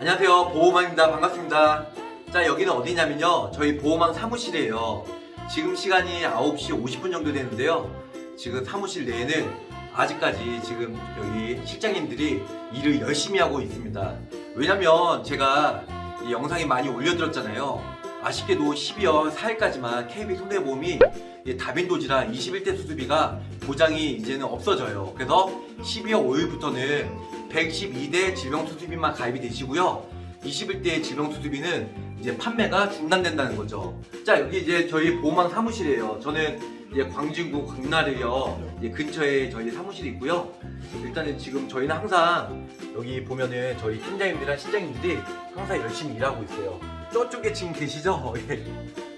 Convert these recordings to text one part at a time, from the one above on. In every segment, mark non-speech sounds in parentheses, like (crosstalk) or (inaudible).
안녕하세요. 보호망입니다. 반갑습니다. 자 여기는 어디냐면요. 저희 보호망 사무실이에요. 지금 시간이 9시 50분 정도 되는데요. 지금 사무실 내에는 아직까지 지금 여기 실장님들이 일을 열심히 하고 있습니다. 왜냐면 제가 이 영상이 많이 올려드렸잖아요. 아쉽게도 12월 4일까지만 KB 손해보험이 이 다빈도지라 21대 수수비가 보장이 이제는 없어져요. 그래서 12월 5일부터는 112대 질병수수비만 가입이 되시고요. 21대 질병수수비는 이제 판매가 중단된다는 거죠. 자 여기 이제 저희 보호망 사무실이에요. 저는 이제 광진구 광나르역 이제 근처에 저희 사무실이 있고요. 일단은 지금 저희는 항상 여기 보면은 저희 팀장님들이랑 실장님들이 항상 열심히 일하고 있어요. 저쪽에 지금 계시죠? (laughs) 예.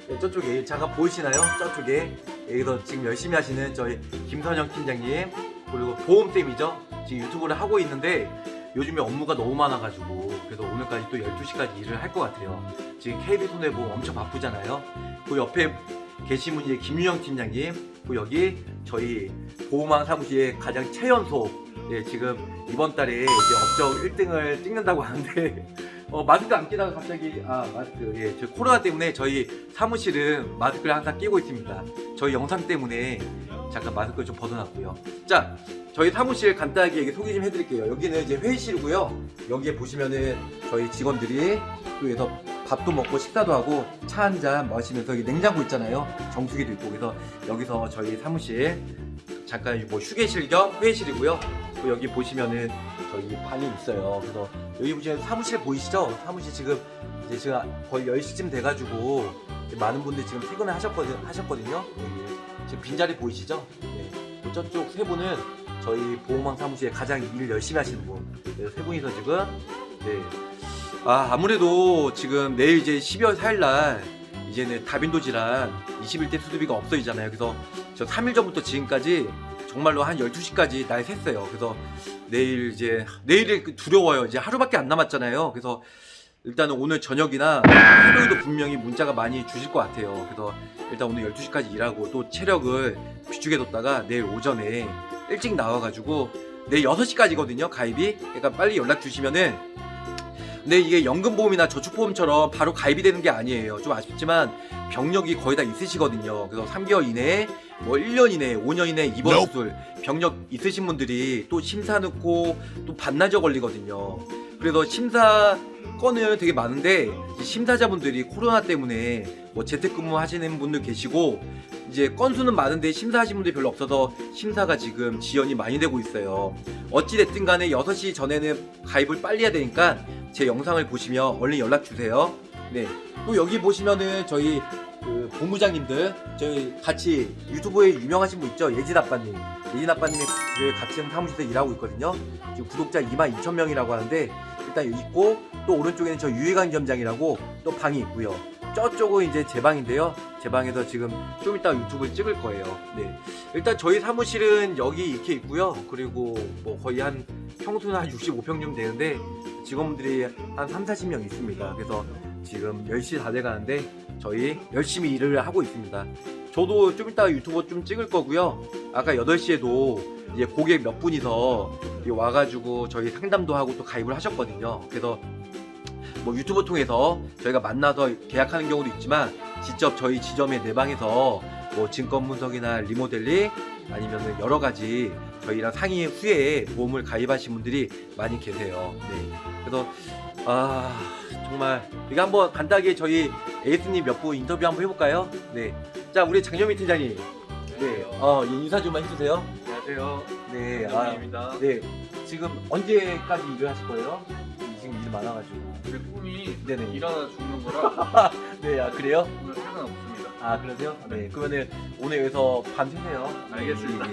네, 저쪽에. 잠깐 보이시나요? 저쪽에. 여기서 지금 열심히 하시는 저희 김선영 팀장님 그리고 보험쌤이죠 지금 유튜브를 하고 있는데 요즘에 업무가 너무 많아가지고 그래서 오늘까지 또 12시까지 일을 할 것 같아요. 지금 KB손해보험 엄청 바쁘잖아요. 그 옆에 계신 분이 김유영 팀장님 그 여기 저희 보험왕 사무실의 가장 최연소 예, 지금 이번 달에 이제 업적 1등을 찍는다고 (laughs) 하는데 어, 마스크 안 끼다가 갑자기 아 마스크 예, 저 코로나 때문에 저희 사무실은 마스크를 항상 끼고 있습니다. 저희 영상 때문에 잠깐 마스크를 좀 벗어놨고요. 자 저희 사무실 간단하게 얘기 소개 좀 해드릴게요. 여기는 이제 회의실이고요. 여기에 보시면은 저희 직원들이 여기서 밥도 먹고 식사도 하고 차 한 잔 마시면서 여기 냉장고 있잖아요. 정수기도 있고 그래서 여기서 저희 사무실 잠깐 뭐 휴게실 겸 회의실이고요. 또 여기 보시면은 저희 방이 있어요. 그래서 여기 보시면 사무실 보이시죠? 사무실 지금 이제 제가 거의 10시쯤 돼가지고 많은 분들이 지금 퇴근을 하셨거든, 하셨거든요. 여기 지금 빈자리 보이시죠 네. 또 저쪽 세 분은 저희 보호망 사무실에 가장 일 열심히 하시는 분. 네, 세 분이서 지금 네. 아 아무래도 지금 내일 이제 12월 4일 날 이제는 다빈도 질환 21대 수두비가 없어지잖아요. 그래서 저 3일 전부터 지금까지 정말로 한 12시까지 날 샜어요. 그래서 내일 이제 내일이 두려워요. 이제 하루밖에 안 남았잖아요. 그래서 일단은 오늘 저녁이나 새벽에도 분명히 문자가 많이 주실 것 같아요. 그래서 일단 오늘 12시까지 일하고 또 체력을 비축해뒀다가 내일 오전에 일찍 나와가지고 내일 6시까지거든요 가입이. 그러니까 빨리 연락 주시면은 근데 이게 연금보험이나 저축보험처럼 바로 가입이 되는 게 아니에요. 좀 아쉽지만 병력이 거의 다 있으시거든요. 그래서 3개월 이내에 뭐 1년 이내에 5년 이내에 입원 수술 병력 있으신 분들이 또 심사 넣고 또 반나절 걸리거든요 그래서 심사 건은 되게 많은데 심사자분들이 코로나 때문에 뭐 재택근무 하시는 분들 계시고 이제 건수는 많은데 심사하신 분들이 별로 없어서 심사가 지금 지연이 많이 되고 있어요. 어찌됐든 간에 6시 전에는 가입을 빨리 해야 되니까 제 영상을 보시면 얼른 연락 주세요. 네또 여기 보시면은 저희 그 본부장님들 저희 같이 유튜브에 유명하신 분 있죠? 예진 아빠님. 예진 아빠님이 같이 사무실에서 일하고 있거든요. 지금 구독자 22,000명이라고 하는데 일단 있고 또 오른쪽에는 저 유해관 점장이라고 또 방이 있고요. 저쪽은 이제 제 방인데요. 제 방에서 지금 좀 이따 유튜브를 찍을 거예요. 네. 일단 저희 사무실은 여기 이렇게 있고요. 그리고 뭐 거의 한 평수는 한 65평 정도 되는데 직원분들이 한 3, 40명 있습니다. 그래서 지금 10시 다 돼가는데 저희 열심히 일을 하고 있습니다 저도 좀 이따 유튜브 좀 찍을 거고요 아까 8시에도 이제 고객 몇 분이서 와가지고 저희 상담도 하고 또 가입을 하셨거든요 그래서 뭐 유튜브 통해서 저희가 만나서 계약하는 경우도 있지만 직접 저희 지점의 내방에서 뭐 증권 분석이나 리모델링 아니면 여러 가지 저희랑 상의 후에 보험을 가입하신 분들이 많이 계세요. 네. 그래서 아 정말 이거 한번 간단하게 저희 에이스님 몇 분 인터뷰 한번 해볼까요? 네. 자 우리 장현미 팀장님. 네. 어 인사 좀 해주세요. 안녕하세요. 네. 아, 장현민입니다. 네. 지금 언제까지 일을 하실 거예요? 지금 일 많아가지고. 제 꿈이 네네. 일하다 죽는 거라 (laughs) 네, 아 그래요? 오늘 상관 없습니다. 아 그러세요? 네. 그러면은 오늘 여기서 밤 새세요. 알겠습니다.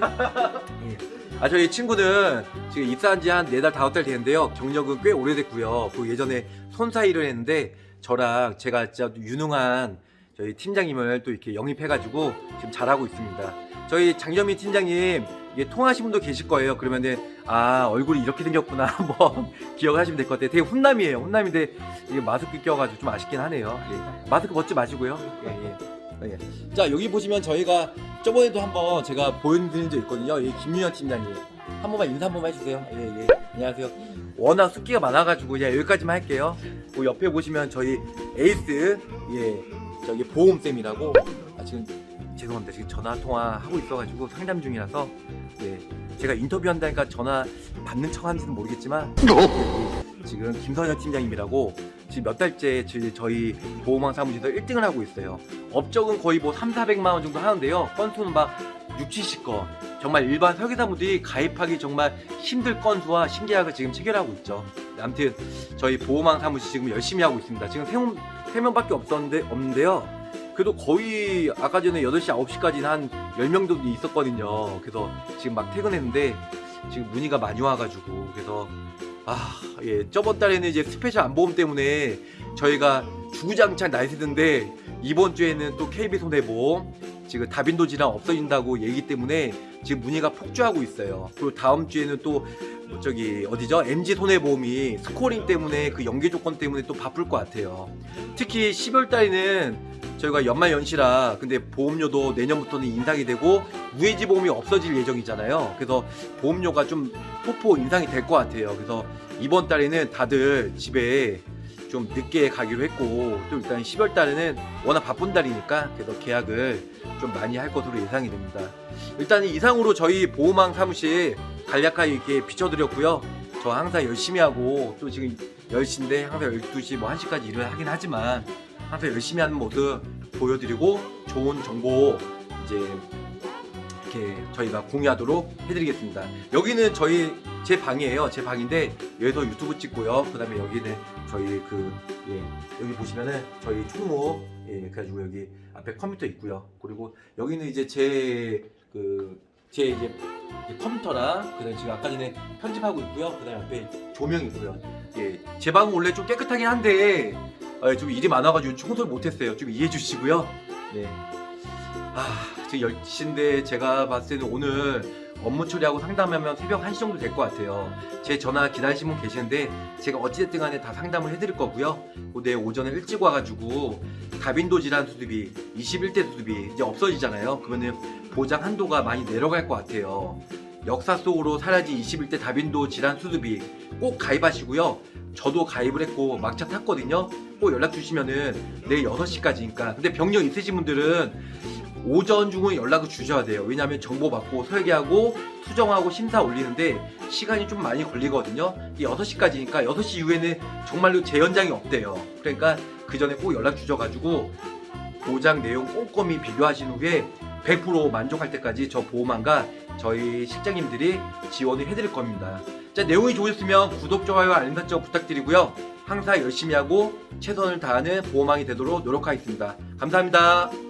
예, 예. 아 저희 친구는 지금 입사한 지 한 네 달 다섯 달 되는데요. 경력은 꽤 오래됐고요. 그 예전에 손사 일을 했는데 저랑 제가 진짜 유능한 저희 팀장님을 또 이렇게 영입해가지고 지금 잘하고 있습니다. 저희 장점민 팀장님 이게 통하신 분도 계실 거예요. 그러면은 아 얼굴이 이렇게 생겼구나 (laughs) 한번 기억하시면 될 것 같아요. 되게 훈남이에요. 훈남인데 이게 마스크 껴가지고 좀 아쉽긴 하네요. 예. 마스크 벗지 마시고요. 예, 예. 예. 자 여기 보시면 저희가 저번에도 한번 제가 보여드린 적 있거든요. 이 김윤현 팀장님 한 번만 인사 한 번만 해주세요. 예, 예. 안녕하세요. 워낙 숫기가 많아가지고 그냥 여기까지만 할게요. 그 옆에 보시면 저희 에이스 예 저기 보험쌤이라고 아, 지금 죄송합니다 지금 전화 통화 하고 있어가지고 상담 중이라서 예 제가 인터뷰한다니까 전화 받는 척 하는지는 모르겠지만 예, 지금 김선현 팀장님이라고 지금 몇 달째 저희 보험왕 사무실에서 1등을 하고 있어요. 업적은 거의 뭐 3, 400만 원 정도 하는데요. 건수는 막 6, 70건. 정말 일반 설계사분들이 가입하기 정말 힘들 건수와 신계약을 지금 체결하고 있죠. 아무튼 저희 보험왕 사무실 지금 열심히 하고 있습니다. 지금 3명, 3명밖에 없었는데, 없는데요. 그래도 거의 아까 전에 8시, 9시까지는 한 10명 정도 있었거든요. 그래서 지금 막 퇴근했는데 지금 문의가 많이 와가지고 그래서 아, 예. 저번 달에는 이제 스페셜 암보험 때문에 저희가 주구장창 날새던데 이번 주에는 또 KB손해보험 지금 다빈도 질환 없어진다고 얘기 때문에 지금 문의가 폭주하고 있어요. 그리고 다음 주에는 또뭐 저기 어디죠? MG 손해보험이 스코링 때문에 그 연계 조건 때문에 또 바쁠 것 같아요. 특히 10월 달에는 저희가 연말 연시라 근데 보험료도 내년부터는 인상이 되고 무해지 보험이 없어질 예정이잖아요. 그래서 보험료가 좀 폭포 인상이 될 것 같아요. 그래서 이번 달에는 다들 집에 좀 늦게 가기로 했고 또 일단 10월 달에는 워낙 바쁜 달이니까 그래서 계약을 좀 많이 할 것으로 예상이 됩니다. 일단 이상으로 저희 보호망 사무실 간략하게 이렇게 비춰드렸고요. 저 항상 열심히 하고 또 지금 10시인데 항상 12시 뭐 1시까지 일을 하긴 하지만 항상 열심히 하는 모습 보여드리고 좋은 정보 이제 이렇게 저희가 공유하도록 해드리겠습니다. 여기는 저희 제 방이에요. 제 방인데 여기서 유튜브 찍고요. 그 다음에 여기는 저희 그 예, 여기 보시면은 저희 총무 예, 그래가지고 여기 앞에 컴퓨터 있고요. 그리고 여기는 이제 제 그 제 이제 컴퓨터랑 그다음에 지금 아까 전에 편집하고 있고요. 그다음에 앞에 조명 있고요. 예, 제 방은 원래 좀 깨끗하긴 한데 어, 좀 일이 많아가지고 청소를 못했어요. 좀 이해해 주시고요. 네. 아, 지금 10시인데 제가 봤을 때는 오늘 업무 처리하고 상담하면 새벽 1시 정도 될 것 같아요. 제 전화 기다리시는 분 계시는데 제가 어찌됐든 간에 다 상담을 해드릴 거고요. 그 내일 오전에 일찍 와가지고 다빈도 질환 수습이 21대 수습이 이제 없어지잖아요. 그러면은 보장 한도가 많이 내려갈 것 같아요. 역사 속으로 사라진 21대 다빈도 질환 수습이 꼭 가입하시고요. 저도 가입을 했고 막차 탔거든요. 꼭 연락 주시면은 내일 6시까지니까. 근데 병력 있으신 분들은 오전 중은 연락을 주셔야 돼요. 왜냐하면 정보 받고 설계하고 수정하고 심사 올리는데 시간이 좀 많이 걸리거든요. 이 6시까지니까 6시 이후에는 정말로 재연장이 없대요. 그러니까 그 전에 꼭 연락 주셔가지고 보장 내용 꼼꼼히 비교하신 후에 100% 만족할 때까지 저 보호망과 저희 실장님들이 지원을 해드릴 겁니다. 자, 내용이 좋으셨으면 구독, 좋아요, 알림 설정 부탁드리고요. 항상 열심히 하고 최선을 다하는 보호망이 되도록 노력하겠습니다. 감사합니다.